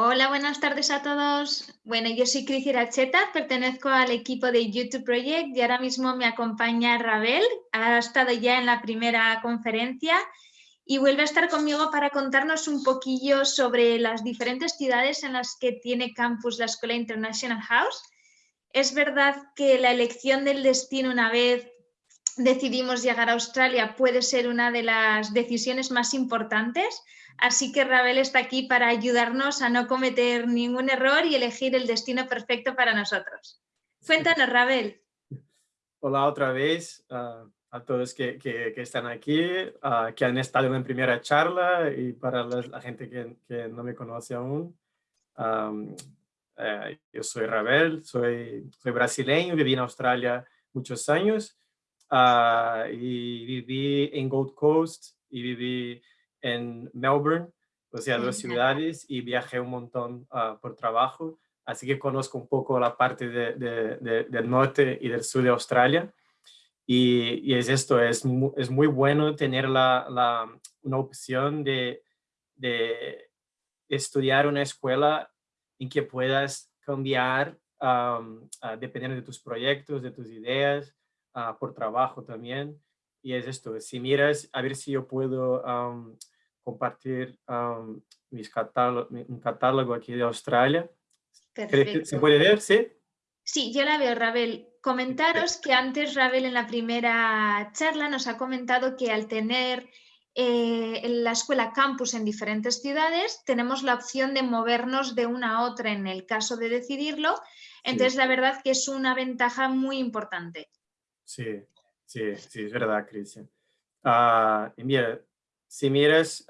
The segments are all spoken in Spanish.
Hola, buenas tardes a todos. Bueno, yo soy Cris Iracheta, pertenezco al equipo de YouTube Project y ahora mismo me acompaña Rabel. Ha estado ya en la primera conferencia y vuelve a estar conmigo para contarnos un poquillo sobre las diferentes ciudades en las que tiene campus la Escuela International House. Es verdad que la elección del destino una vez decidimos llegar a Australia puede ser una de las decisiones más importantes, Así que Rabel está aquí para ayudarnos a no cometer ningún error y elegir el destino perfecto para nosotros. Cuéntanos, Rabel. Hola otra vez ah, a todos que, están aquí, uh, que han estado en primera charla y para la, gente que, no me conoce aún. Eh, yo soy Rabel, soy, soy brasileño, viví en Australia muchos años ah, y viví en Gold Coast y viví en Melbourne, o sea, dos ciudades, y viajé un montón ah, por trabajo, así que conozco un poco la parte del norte y del sur de Australia. Y, es esto, es, es muy bueno tener la, una opción de, de estudiar una escuela en que puedas cambiar ah, dependiendo de tus proyectos, de tus ideas, ah, por trabajo también. Y es esto, si miras, a ver si yo puedo compartir mis catálogo, un catálogo aquí de Australia. ¿Se puede ver? ¿Sí? Sí, yo la veo, Rabel. Comentaros que antes Rabel en la primera charla nos ha comentado que al tener eh, la escuela campus en diferentes ciudades, tenemos la opción de movernos de una a otra en el caso de decidirlo. Entonces, la verdad que es una ventaja muy importante. Sí, sí, sí, es verdad, Cristian. Uh, mira, si miras,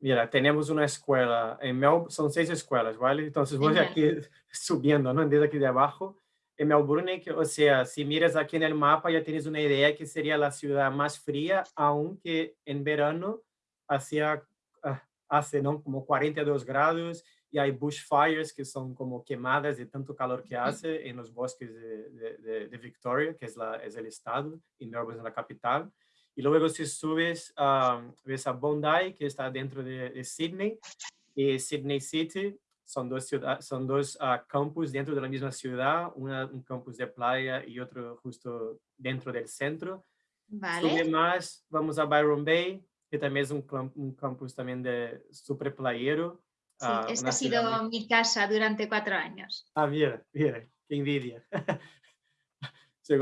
mira, tenemos una escuela, en Melbourne son seis escuelas, ¿vale? Entonces voy aquí subiendo, ¿no? Desde aquí de abajo. En Melbourne, o sea, si miras aquí en el mapa ya tienes una idea que sería la ciudad más fría, aunque en verano hacía, ah, hace, ¿no? Como 42 grados y hay bushfires que son como quemadas de tanto calor que hace en los bosques de, de, Victoria, que es, la, es el estado, y Melbourne es la capital. Y luego si subes, ves a Bondi, que está dentro de, Sydney, y Sydney City, son dos, son dos ah, campus dentro de la misma ciudad, una, un campus de playa y otro justo dentro del centro. Vale. Sube más, vamos a Byron Bay, que también es un, un campus también de super playero. Sí, esta ha sido mi casa durante cuatro años. Ah, mira, mira, qué envidia.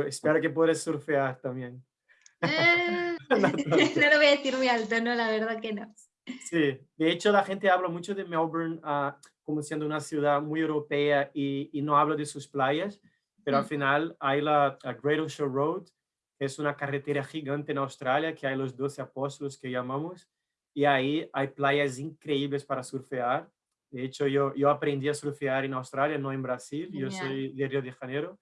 Espero que puedas surfear también. Eh, no, lo voy a decir muy alto, no, la verdad que no. Sí, de hecho la gente habla mucho de Melbourne uh, como siendo una ciudad muy europea y, y, no habla de sus playas, pero al mm. final hay la Great Ocean Road, que es una carretera gigante en Australia, que hay los 12 apóstolos que llamamos, y ahí hay playas increíbles para surfear. De hecho, yo, yo aprendí a surfear en Australia, no en Brasil, yo soy de Río de Janeiro,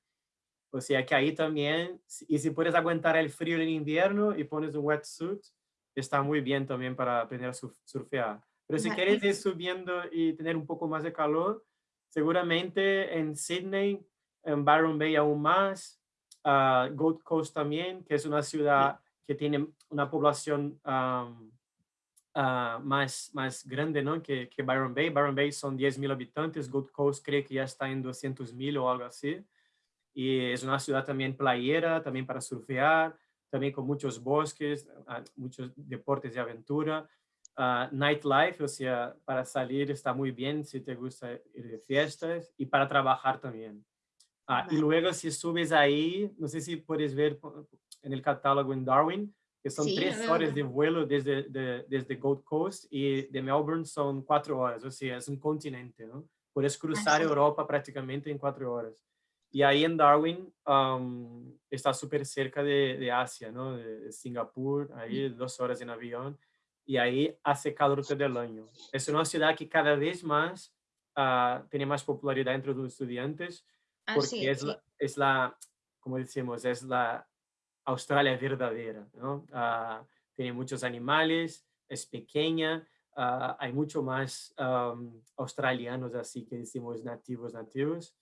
o sea que ahí también, y si puedes aguantar el frío en invierno y pones un wetsuit, está muy bien también para aprender a surfear. Pero si quieres ir subiendo y tener un poco más de calor, seguramente en Sydney, en Byron Bay aún más, uh, Gold Coast también, que es una ciudad que tiene una población um, más, más grande ¿no? que, que Byron Bay. Byron Bay son 10.000 habitantes, Gold Coast creo que ya está en 200.000 o algo así y es una ciudad también playera, también para surfear, también con muchos bosques, ah, muchos deportes de aventura. Uh, nightlife, o sea, para salir está muy bien si te gusta ir de fiestas y para trabajar también. Uh, y luego si subes ahí, no sé si puedes ver en el catálogo en Darwin, que son tres horas de vuelo desde, de, desde Gold Coast y de Melbourne son cuatro horas, o sea, es un continente, ¿no? Puedes cruzar Europa prácticamente en cuatro horas. Y ahí en Darwin está súper cerca de, de, Asia, ¿no? De, Singapur, ahí dos horas en avión. Y ahí hace calor todo el año. Es una ciudad que cada vez más uh, tiene más popularidad entre los estudiantes porque es, la, es la, como decimos, es la Australia verdadera, ¿no? Uh, tiene muchos animales, es pequeña, uh, hay mucho más australianos así que decimos nativos, nativos.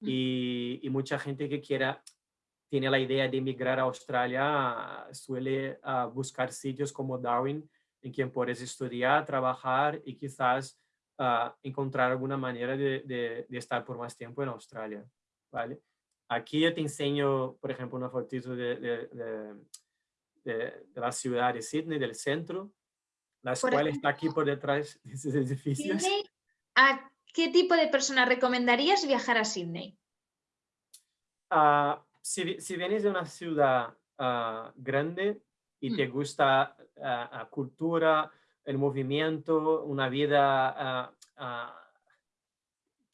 Y, mucha gente que quiera, tiene la idea de emigrar a Australia, suele uh, buscar sitios como Darwin, en quien puedes estudiar, trabajar y quizás encontrar alguna manera de, estar por más tiempo en Australia, ¿vale? Aquí yo te enseño, por ejemplo, una fotito de, la ciudad de Sydney, del centro. La escuela está aquí por detrás de esos edificios. ¿A qué tipo de persona recomendarías viajar a Sydney? Ah, si, si, vienes de una ciudad ah, grande y te mm. gusta la ah, cultura, el movimiento, una vida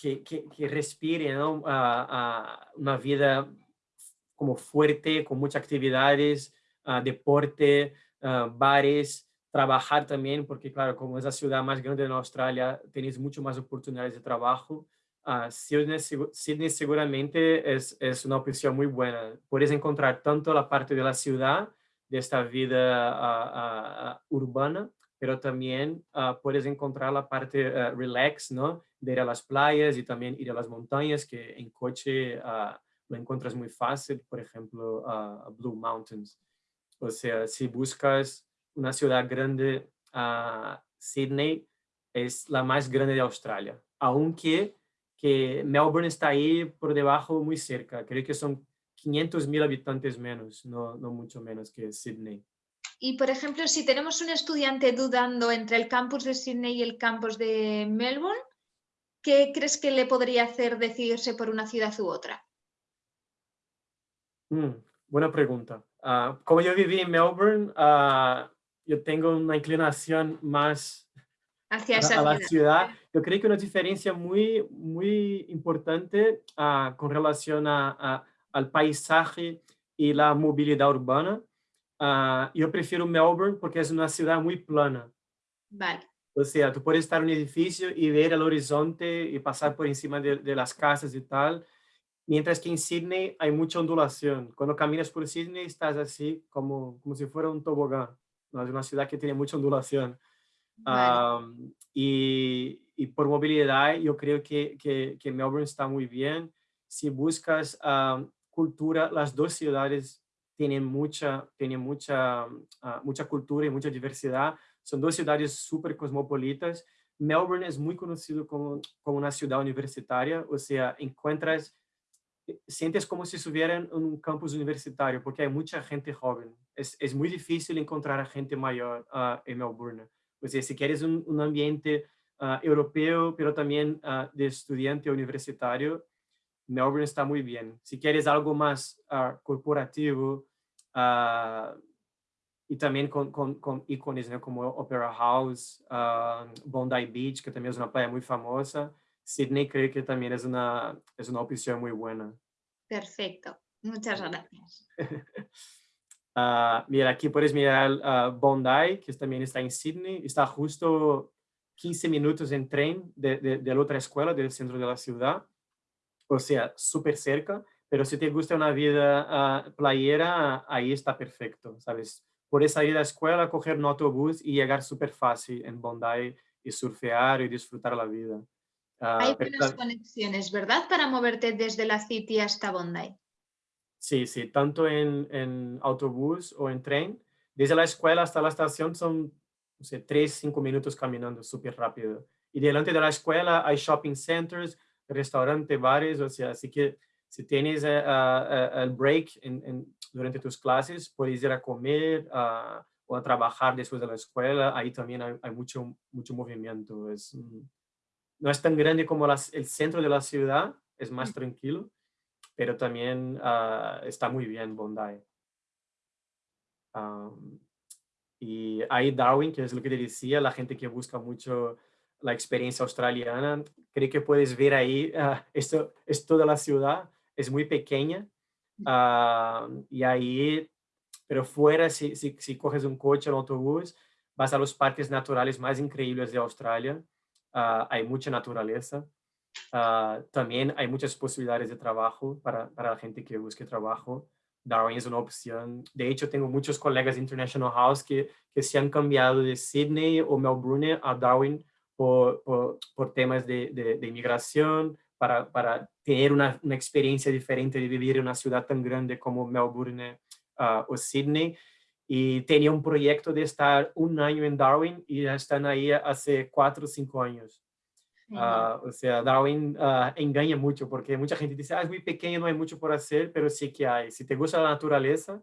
que, que, respire, ¿no? una vida como fuerte, con muchas actividades, deporte, bares, trabajar también, porque claro, como es la ciudad más grande de Australia, tenéis mucho más oportunidades de trabajo. Uh, Sydney, Sydney, seguramente es, es, una opción muy buena. Puedes encontrar tanto la parte de la ciudad, de esta vida urbana, pero también puedes encontrar la parte relax, ¿no? De ir a las playas y también ir a las montañas, que en coche lo encuentras muy fácil, por ejemplo, a Blue Mountains. O sea, si buscas una ciudad grande, Sydney es la más grande de Australia, aunque que Melbourne está ahí por debajo muy cerca, creo que son 500 mil habitantes menos, no, no mucho menos que Sydney. Y, por ejemplo, si tenemos un estudiante dudando entre el campus de Sydney y el campus de Melbourne, ¿qué crees que le podría hacer decidirse por una ciudad u otra? Mm, buena pregunta. Ah, como yo viví en Melbourne, uh, yo tengo una inclinación más hacia esa la ciudad. Yo creo que una diferencia muy, muy importante uh, con relación a, al paisaje y la movilidad urbana. yo prefiero Melbourne porque es una ciudad muy plana. Vale. O sea, tú puedes estar en un edificio y ver el horizonte y pasar por encima de, de las casas y tal. Mientras que en Sydney hay mucha ondulación. Cuando caminas por Sydney estás así como, como si fuera un tobogán. ¿no? Es una ciudad que tiene mucha ondulación. y, y, por movilidad yo creo que, que, que, Melbourne está muy bien. Si buscas cultura, las dos ciudades tienen mucha, tienen mucha, mucha cultura y mucha diversidad. Son dos ciudades súper cosmopolitas. Melbourne es muy conocido como, como una ciudad universitaria, o sea, encuentras sientes como si estuvieran en un campus universitario, porque hay mucha gente joven. Es, es muy difícil encontrar a gente mayor uh, en Melbourne. O sea, si quieres un, un ambiente uh, europeo, pero también uh, de estudiante universitario, Melbourne está muy bien. Si quieres algo más corporativo y también con, con, con ícones como Opera House, Bondi Beach, que también es una playa muy famosa, Sydney creo que también es una, es una opción muy buena. Perfecto, muchas gracias. uh, mira, aquí puedes mirar uh, Bondi, que también está en Sydney, está justo 15 minutos en tren de, de, la otra escuela del centro de la ciudad, o sea, súper cerca, pero si te gusta una vida uh, playera, ahí está perfecto, ¿sabes? Puedes salir a la escuela, coger un autobús y llegar súper fácil en Bondi y surfear y disfrutar la vida. Hay ah, buenas conexiones, ¿verdad? Para moverte desde la City hasta Bondi. Sí, sí, tanto en, en, autobús o en tren. Desde la escuela hasta la estación son, no sé, tres, cinco minutos caminando súper rápido. Y delante de la escuela hay shopping centers, restaurantes, bares, o sea, así que si tienes ah, eh, el break en, durante tus clases, puedes ir a comer o a trabajar después de la escuela. Ahí también hay, hay mucho, mucho movimiento. Es, no es tan grande como el centro de la ciudad, es más tranquilo, pero también ah, está muy bien Bondi. y hay Darwin, que es lo que te decía, la gente que busca mucho la experiencia australiana, creo que puedes ver ahí, ah, esto es toda la ciudad, es muy pequeña, y ahí, pero fuera, si, si, si coges un coche o un autobús, vas a los parques naturales más increíbles de Australia, Ah, hay mucha naturaleza. Ah, también hay muchas posibilidades de trabajo para, para, la gente que busque trabajo. Darwin es una opción. De hecho, tengo muchos colegas de International House que, que se han cambiado de Sydney o Melbourne a Darwin por, por, por temas de, de, inmigración, para, para tener una, una, experiencia diferente de vivir en una ciudad tan grande como Melbourne uh, o Sydney y tenía un proyecto de estar un año en Darwin y ya están ahí hace cuatro o cinco años. Ah, o sea, Darwin uh, engaña mucho porque mucha gente dice, ah, es muy pequeño, no hay mucho por hacer, pero sí que hay. Si te gusta la naturaleza,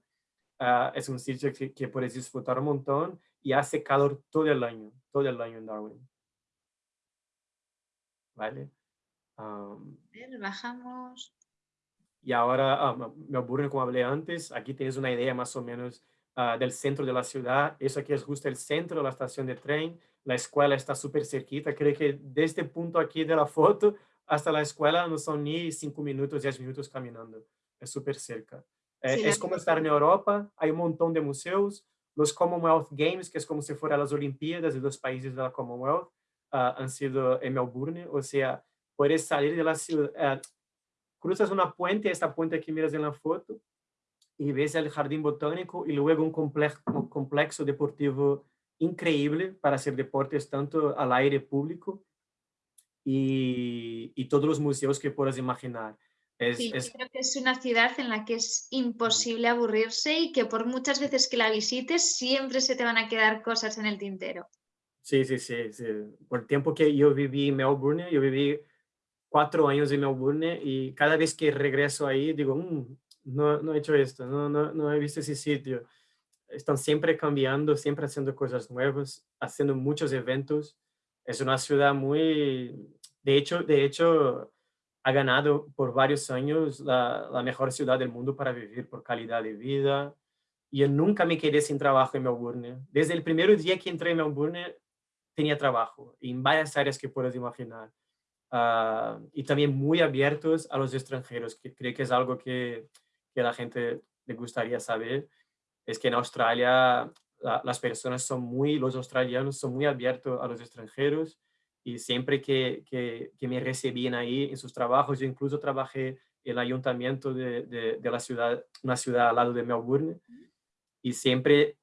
uh, es un sitio que, que, puedes disfrutar un montón y hace calor todo el año, todo el año en Darwin. ¿Vale? Um, bajamos. Y ahora, uh, Melbourne, como hablé antes, aquí tienes una idea más o menos del centro de la ciudad. Eso aquí es justo el centro de la estación de tren la escuela está súper cerquita. Creo que desde este punto aquí de la foto hasta la escuela no son ni cinco minutos, diez minutos caminando. Es súper cerca. Eh, es como estar en Europa, hay un montón de museos. Los Commonwealth Games, que es como si fueran las Olimpiadas de los países de la Commonwealth, uh, han sido en Melbourne. O sea, puedes salir de la ciudad, uh, cruzas una puente, esta puente que miras en la foto, y ves el jardín botánico y luego un complejo, un complexo deportivo increíble para hacer deportes tanto al aire público y, y todos los museos que puedas imaginar. Es, sí, es... creo que es una ciudad en la que es imposible aburrirse y que por muchas veces que la visites siempre se te van a quedar cosas en el tintero. Sí, sí, sí. sí. Por el tiempo que yo viví en Melbourne, yo viví cuatro años en Melbourne y cada vez que regreso ahí digo, mm, no, no he hecho esto, no, no, no he visto ese sitio están siempre cambiando, siempre haciendo cosas nuevas, haciendo muchos eventos. Es una ciudad muy, de hecho, de hecho ha ganado por varios años la, la mejor ciudad del mundo para vivir por calidad de vida. Y yo nunca me quedé sin trabajo en Melbourne. Desde el primer día que entré en Melbourne tenía trabajo en varias áreas que puedes imaginar. Uh, y también muy abiertos a los extranjeros, que creo que es algo que, que la gente le gustaría saber es que en Australia las personas son muy, los australianos son muy abiertos a los extranjeros y siempre que, que, que, me recibían ahí en sus trabajos, yo incluso trabajé en el ayuntamiento de, de, la ciudad, una ciudad al lado de Melbourne, y siempre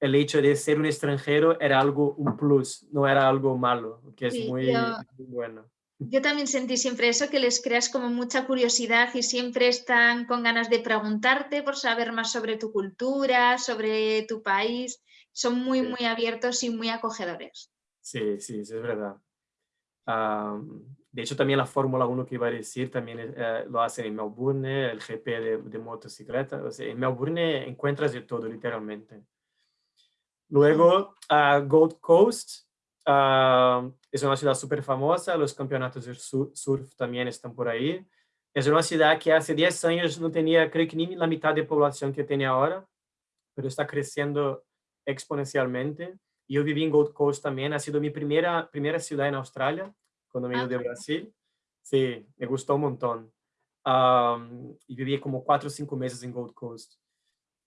el hecho de ser un extranjero era algo, un plus, no era algo malo, que es muy, muy bueno. Yo también sentí siempre eso, que les creas como mucha curiosidad y siempre están con ganas de preguntarte por saber más sobre tu cultura, sobre tu país. Son muy, muy abiertos y muy acogedores. Sí, sí, es verdad. de hecho, también la Fórmula 1 que iba a decir, también eh, lo hacen en Melbourne, el GP de, de motocicleta. O sea, en Melbourne encuentras de todo, literalmente. Luego, a Gold Coast, Uh, es una ciudad súper famosa, los campeonatos de surf también están por ahí. Es una ciudad que hace 10 años no tenía, creo que ni la mitad de población que tiene ahora, pero está creciendo exponencialmente. Yo viví en Gold Coast también, ha sido mi primera, primera ciudad en Australia, cuando me ah, de Brasil. Sí, me gustó un montón. Um, y viví como cuatro o cinco meses en Gold Coast.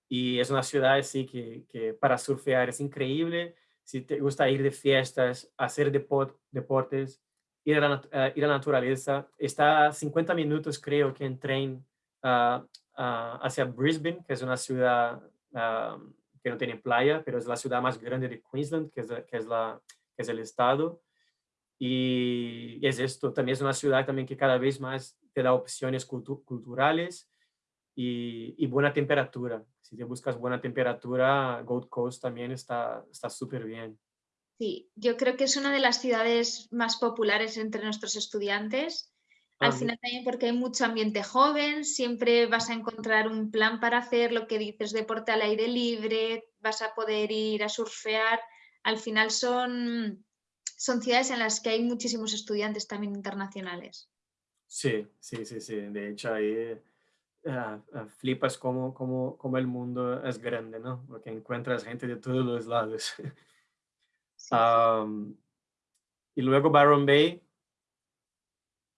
Y es una ciudad así que, que para surfear es increíble si te gusta ir de fiestas, hacer deportes, ir a, la, uh, ir a la naturaleza. Está a 50 minutos, creo que en tren uh, hacia Brisbane, que es una ciudad que no tiene playa, pero es la ciudad más grande de Queensland, que es, que es, la, que es el estado. Y es esto, también es una ciudad también que cada vez más te da opciones cultu culturales y, y, buena temperatura. Si te buscas buena temperatura, Gold Coast también está súper bien. Sí, yo creo que es una de las ciudades más populares entre nuestros estudiantes. Al final también porque hay mucho ambiente joven, siempre vas a encontrar un plan para hacer lo que dices, deporte al aire libre, vas a poder ir a surfear. Al final son, son ciudades en las que hay muchísimos estudiantes también internacionales. Sí, sí, sí, sí. De hecho, ahí uh, flipas como, como, como, el mundo es grande, ¿no? Porque encuentras gente de todos los lados. Sí. um, y luego Byron Bay,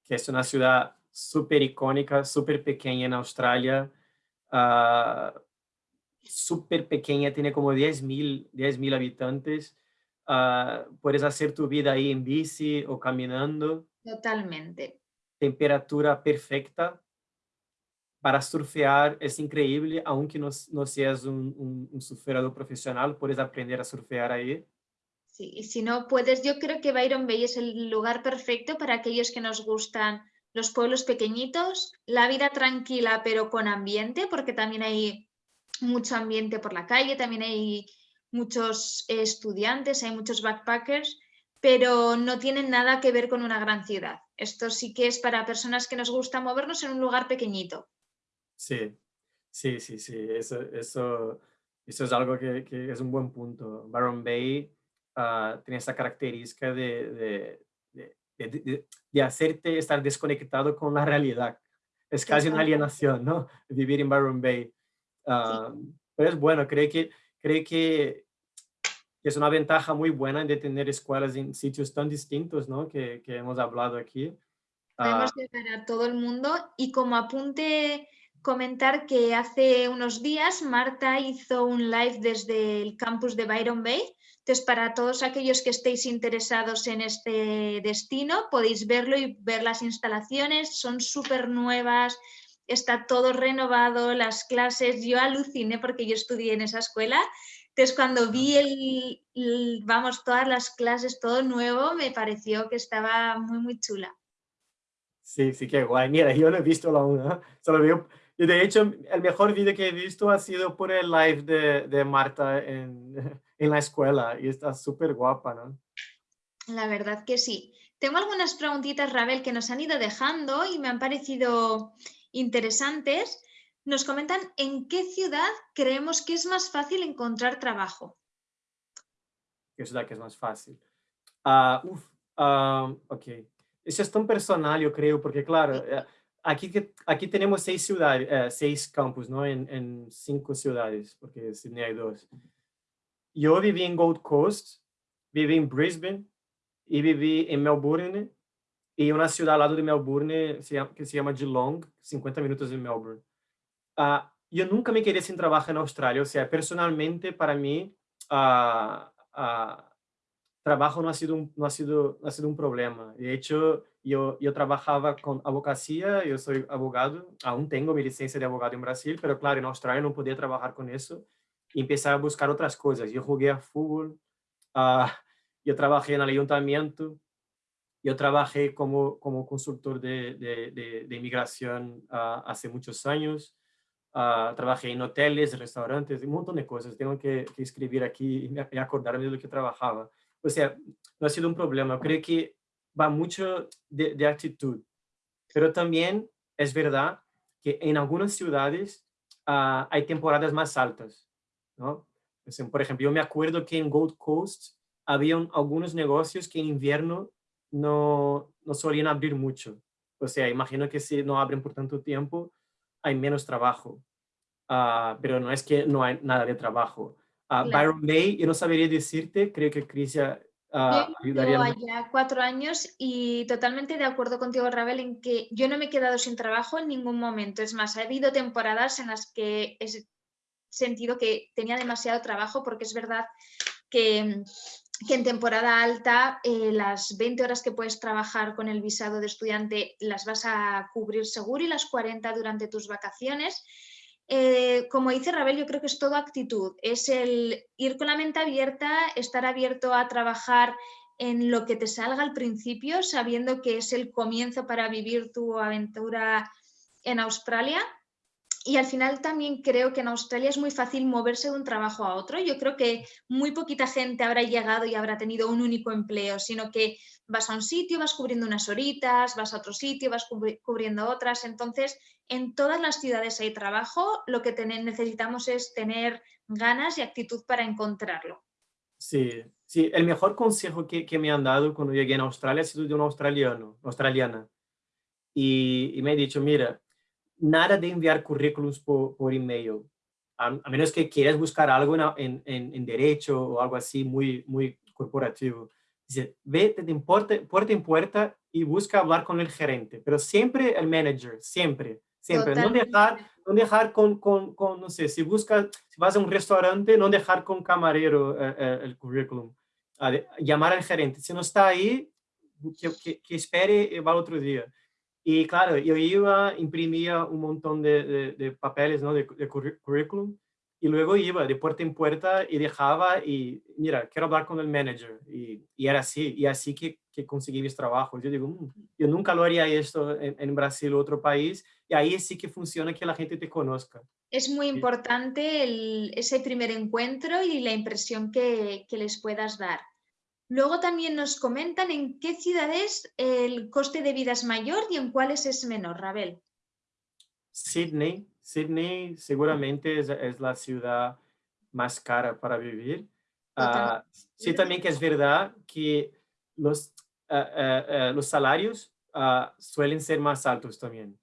que es una ciudad súper icónica, súper pequeña en Australia, uh, súper pequeña, tiene como 10.000 10 mil habitantes. Uh, puedes hacer tu vida ahí en bici o caminando. Totalmente. Temperatura perfecta, para surfear es increíble, aunque no, no seas un, un, un, surfeador profesional, puedes aprender a surfear ahí. Sí, y si no puedes, yo creo que Byron Bay es el lugar perfecto para aquellos que nos gustan los pueblos pequeñitos, la vida tranquila pero con ambiente, porque también hay mucho ambiente por la calle, también hay muchos estudiantes, hay muchos backpackers, pero no tienen nada que ver con una gran ciudad. Esto sí que es para personas que nos gusta movernos en un lugar pequeñito. Sí, sí, sí, sí, eso, eso, eso es algo que, que es un buen punto. Byron Bay uh, tiene esa característica de, de, de, de, hacerte estar desconectado con la realidad. Es casi una alienación, ¿no? Vivir en Byron Bay. Uh, pero es bueno, creo que, creo que es una ventaja muy buena de tener escuelas en sitios tan distintos, ¿no? Que, que hemos hablado aquí. Podemos llegar a todo el mundo y como apunte comentar que hace unos días Marta hizo un live desde el campus de Byron Bay. Entonces, para todos aquellos que estéis interesados en este destino, podéis verlo y ver las instalaciones. Son súper nuevas, está todo renovado, las clases. Yo aluciné porque yo estudié en esa escuela. Entonces, cuando vi el, vamos, todas las clases, todo nuevo, me pareció que estaba muy, muy chula. Sí, sí, qué guay. Mira, yo no he visto la una, solo veo y de hecho, el mejor vídeo que he visto ha sido por el live de, de Marta en, en, la escuela y está súper guapa, ¿no? La verdad que sí. Tengo algunas preguntitas, Rabel, que nos han ido dejando y me han parecido interesantes. Nos comentan en qué ciudad creemos que es más fácil encontrar trabajo. ¿Qué ciudad que es más fácil? Uh, uf, uh, ok. Eso es tan personal, yo creo, porque claro... Eh, aquí, aquí tenemos seis ciudades, eh, seis campus, ¿no? En, en, cinco ciudades, porque Sydney hay dos. Yo viví en Gold Coast, viví en Brisbane y viví en Melbourne y una ciudad al lado de Melbourne que se llama Geelong, 50 minutos de Melbourne. Uh, yo nunca me quedé sin trabajo en Australia, o sea, personalmente para mí uh, uh, trabajo no ha sido un, no ha sido, no ha sido un problema. De hecho, yo, yo trabajaba con abogacía, yo soy abogado, aún tengo mi licencia de abogado en Brasil, pero claro, en Australia no podía trabajar con eso y empecé a buscar otras cosas. Yo jugué a fútbol, uh, yo trabajé en el ayuntamiento, yo trabajé como, como consultor de, de, de, inmigración uh, hace muchos años, uh, trabajé en hoteles, restaurantes, un montón de cosas. Tengo que, que escribir aquí y acordarme de lo que trabajaba. O sea, no ha sido un problema. Creo que va mucho de, actitud. Pero también es verdad que en algunas ciudades uh, hay temporadas más altas, ¿no? Por ejemplo, yo me acuerdo que en Gold Coast había algunos negocios que en invierno no, no solían abrir mucho. O sea, imagino que si no abren por tanto tiempo, hay menos trabajo. Uh, pero no es que no hay nada de trabajo. Claro. Byron Bay, yo no sabría decirte, creo que Crisia uh, ayudaría. Yo allá cuatro años y totalmente de acuerdo contigo, Ravel, en que yo no me he quedado sin trabajo en ningún momento. Es más, ha habido temporadas en las que he sentido que tenía demasiado trabajo porque es verdad que, que en temporada alta eh, las 20 horas que puedes trabajar con el visado de estudiante las vas a cubrir seguro y las 40 durante tus vacaciones eh, como dice Rabel, yo creo que es todo actitud, es el ir con la mente abierta, estar abierto a trabajar en lo que te salga al principio, sabiendo que es el comienzo para vivir tu aventura en Australia y al final también creo que en Australia es muy fácil moverse de un trabajo a otro. Yo creo que muy poquita gente habrá llegado y habrá tenido un único empleo, sino que vas a un sitio, vas cubriendo unas horitas, vas a otro sitio, vas cubriendo otras. Entonces, en todas las ciudades hay trabajo, lo que necesitamos es tener ganas y actitud para encontrarlo. Sí, sí, el mejor consejo que, que me han dado cuando llegué a Australia ha sido de un australiano, australiana. Y, y me ha dicho, mira, nada de enviar currículums por, por email, a, a, menos que quieras buscar algo en, en, en, derecho o algo así muy, muy corporativo. Dice, vete de puerta, puerta en puerta y busca hablar con el gerente, pero siempre el manager, siempre, siempre. No dejar, no dejar con, con, con, no sé, si buscas, si vas a un restaurante, no dejar con camarero eh, eh, el currículum. llamar al gerente. Si no está ahí, que, que, que espere y va otro día. Y claro, yo iba, imprimía un montón de, de, papeles, ¿no? De, de, currículum, y luego iba de puerta en puerta y dejaba y, mira, quiero hablar con el manager. Y, y era así, y así que, que, conseguí mis trabajos. Yo digo, mm, yo nunca lo haría esto en, en, Brasil o otro país, y ahí sí que funciona que la gente te conozca. Es muy importante el, ese primer encuentro y la impresión que, que les puedas dar. Luego también nos comentan en qué ciudades el coste de vida es mayor y en cuáles es menor, Rabel. Sydney, Sydney seguramente es, la ciudad más cara para vivir. Ah, sí, también que es verdad que los, ah, ah, los salarios suelen ser más altos también.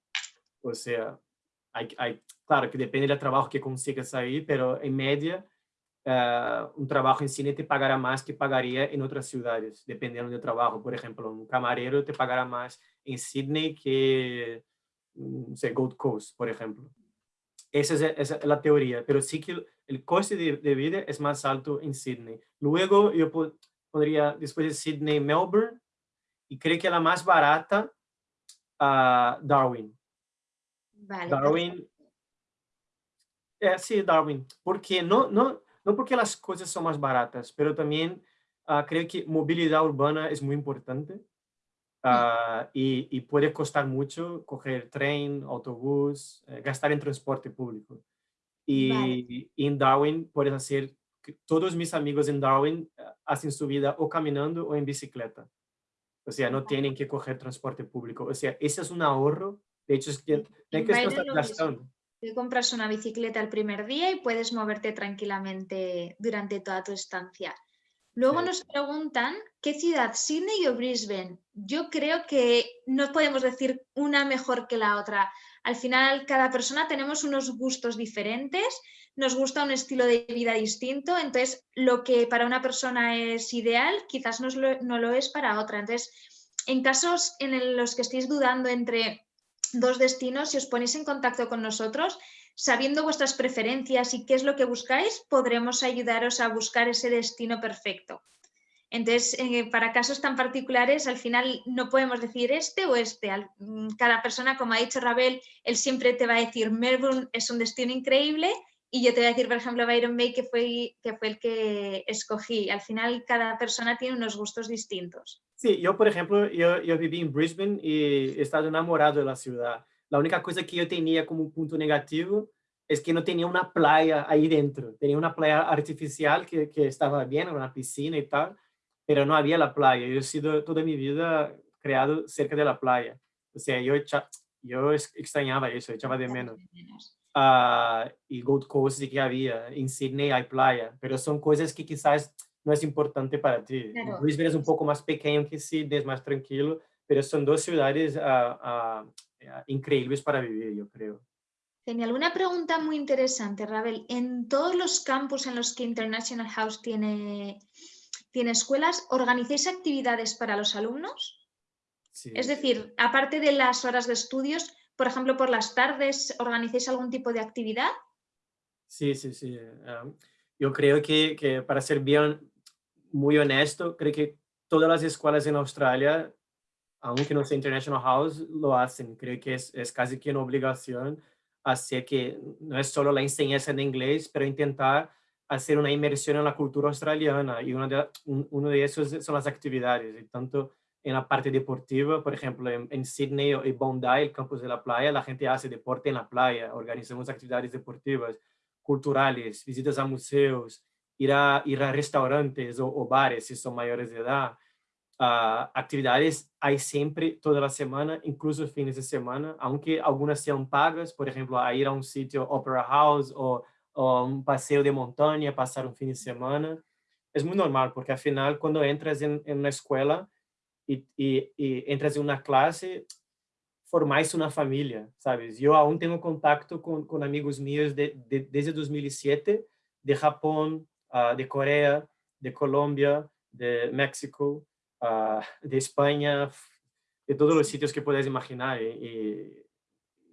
O sea, hay, hay, claro que depende del trabajo que consigas ahí, pero en media un trabajo en cine te pagará más que pagaría en otras ciudades, dependiendo del trabajo. Por ejemplo, un camarero te pagará más en Sydney que no sé, Gold Coast, por ejemplo. Esa es, la teoría, pero sí que el coste de, vida es más alto en Sydney. Luego yo podría, después de Sydney, Melbourne, y creo que la más barata, uh, Darwin. Vale, Darwin. Eh, sí, Darwin. Porque no, no, no porque las cosas son más baratas, pero también uh, creo que movilidad urbana es muy importante. Uh, y, y, puede costar mucho coger tren, autobús, eh, gastar en transporte público. Y, vale. en Darwin puedes hacer, todos mis amigos en Darwin uh, hacen su vida o caminando o en bicicleta. O sea, no tienen que coger transporte público. O sea, ese es un ahorro. De hecho, es que, no hay que estar gastando. Te compras una bicicleta el primer día y puedes moverte tranquilamente durante toda tu estancia. Luego nos preguntan qué ciudad, Sydney o Brisbane. Yo creo que no podemos decir una mejor que la otra. Al final, cada persona tenemos unos gustos diferentes, nos gusta un estilo de vida distinto, entonces lo que para una persona es ideal, quizás no lo, es para otra. Entonces, en casos en los que estéis dudando entre dos destinos, si os ponéis en contacto con nosotros, sabiendo vuestras preferencias y qué es lo que buscáis, podremos ayudaros a buscar ese destino perfecto. Entonces, eh, para casos tan particulares, al final no podemos decir este o este. Mm, cada persona, como ha dicho Rabel, él siempre te va a decir Melbourne es un destino increíble y yo te voy a decir, por ejemplo, Byron Bay, que fue, que fue el que escogí. Al final, cada persona tiene unos gustos distintos. Sí, yo, por ejemplo, yo, yo viví en Brisbane y he estado enamorado de la ciudad. La única cosa que yo tenía como punto negativo es que no tenía una playa ahí dentro. Tenía una playa artificial que, que estaba bien, una piscina y tal, pero no había la playa. Yo he sido toda mi vida creado cerca de la playa. O sea, yo, yo extrañaba eso, echaba de menos. Uh, y Gold Coast sí que había, en Sydney hay playa, pero son cosas que quizás no es importante para ti. Claro. Brisbane es un poco más pequeño que Sydney, es más tranquilo, pero son dos ciudades uh, uh, increíbles para vivir, yo creo. Genial. Una pregunta muy interesante, Rabel. ¿En todos los campus en los que International House tiene escuelas, organizáis actividades para los alumnos? Sí. Es decir, aparte de las horas de estudios, por ejemplo, por las tardes, ¿organizáis algún tipo de actividad? Sí, sí, sí. Um, yo creo que, que, para ser bien, muy honesto, creo que todas las escuelas en Australia aunque no sea International House, lo hacen. Creo que es, es casi que una obligación hacer que no es solo la enseñanza de inglés, pero intentar hacer una inmersión en la cultura australiana y uno de, uno de esos son las actividades, y tanto en la parte deportiva, por ejemplo, en, en, Sydney y Bondi, el campus de la playa, la gente hace deporte en la playa, organizamos actividades deportivas, culturales, visitas a museos, ir a, ir a restaurantes o, o bares si son mayores de edad, uh, actividades hay siempre, toda la semana, incluso fines de semana, aunque algunas sean pagas, por ejemplo, a ir a un sitio Opera House o, o un paseo de montaña, pasar un fin de semana. Es muy normal, porque al final cuando entras en, en una escuela y, y, y, entras en una clase, formáis una familia, ¿sabes? Yo aún tengo contacto con, con amigos míos de, de, desde 2007, de Japón, uh, de Corea, de Colombia, de México, uh, de España, de todos los sitios que puedes imaginar. Y,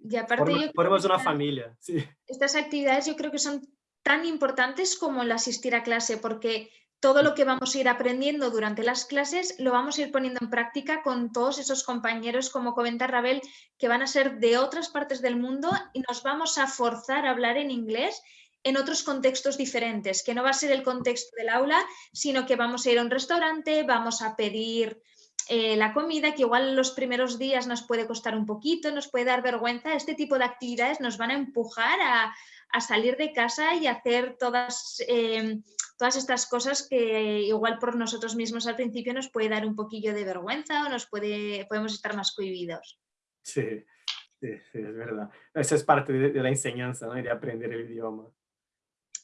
y aparte formas, una familia. Sí. Estas actividades yo creo que son tan importantes como el asistir a clase, porque todo lo que vamos a ir aprendiendo durante las clases lo vamos a ir poniendo en práctica con todos esos compañeros, como comenta Rabel, que van a ser de otras partes del mundo y nos vamos a forzar a hablar en inglés en otros contextos diferentes, que no va a ser el contexto del aula, sino que vamos a ir a un restaurante, vamos a pedir eh, la comida, que igual los primeros días nos puede costar un poquito, nos puede dar vergüenza, este tipo de actividades nos van a empujar a, salir de casa y hacer todas, eh, todas estas cosas que igual por nosotros mismos al principio nos puede dar un poquillo de vergüenza o nos puede, podemos estar más cohibidos. Sí, sí, es verdad. Eso es parte de, la enseñanza, ¿no? de aprender el idioma.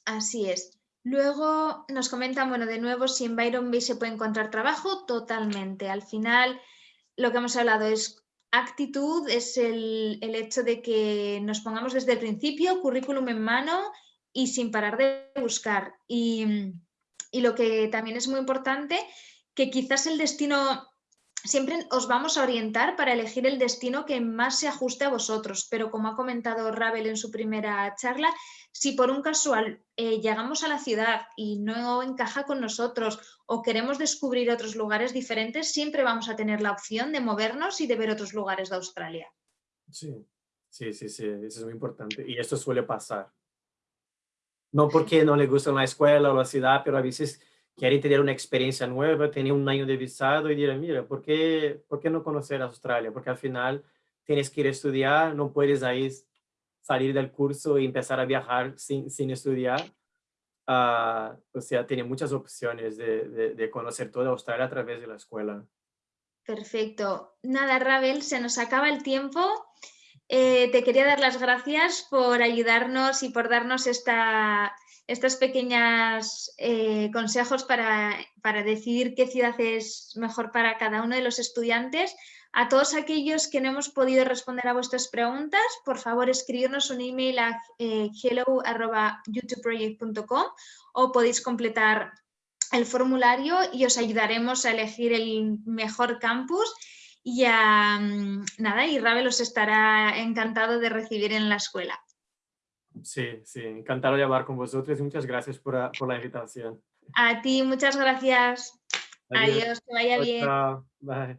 Así es. Luego nos comentan, bueno, de nuevo, si en Byron Bay se puede encontrar trabajo, totalmente. Al final, lo que hemos hablado es actitud, es el, hecho de que nos pongamos desde el principio, currículum en mano y sin parar de buscar. Y, y lo que también es muy importante, que quizás el destino siempre os vamos a orientar para elegir el destino que más se ajuste a vosotros, pero como ha comentado Ravel en su primera charla, si por un casual eh, llegamos a la ciudad y no encaja con nosotros o queremos descubrir otros lugares diferentes, siempre vamos a tener la opción de movernos y de ver otros lugares de Australia. Sí, sí, sí, sí, eso es muy importante y esto suele pasar. No porque no le gusta la escuela o la ciudad, pero a veces quieren tener una experiencia nueva, tener un año de visado y dirán, mira, ¿por qué, ¿por qué no conocer Australia? Porque al final tienes que ir a estudiar, no puedes ahí salir del curso y empezar a viajar sin, sin estudiar. Uh, o sea, tiene muchas opciones de, de, conocer toda Australia a través de la escuela. Perfecto. Nada, Ravel, se nos acaba el tiempo. Eh, te quería dar las gracias por ayudarnos y por darnos esta, estos pequeños eh, consejos para, para, decidir qué ciudad es mejor para cada uno de los estudiantes. A todos aquellos que no hemos podido responder a vuestras preguntas, por favor escribirnos un email a eh, hello.youtubeproject.com o podéis completar el formulario y os ayudaremos a elegir el mejor campus y a, nada, y Ravel os estará encantado de recibir en la escuela. Sí, sí, encantado de hablar con vosotros y muchas gracias por, la invitación. A ti, muchas gracias. Adiós, que vaya bien. Bye.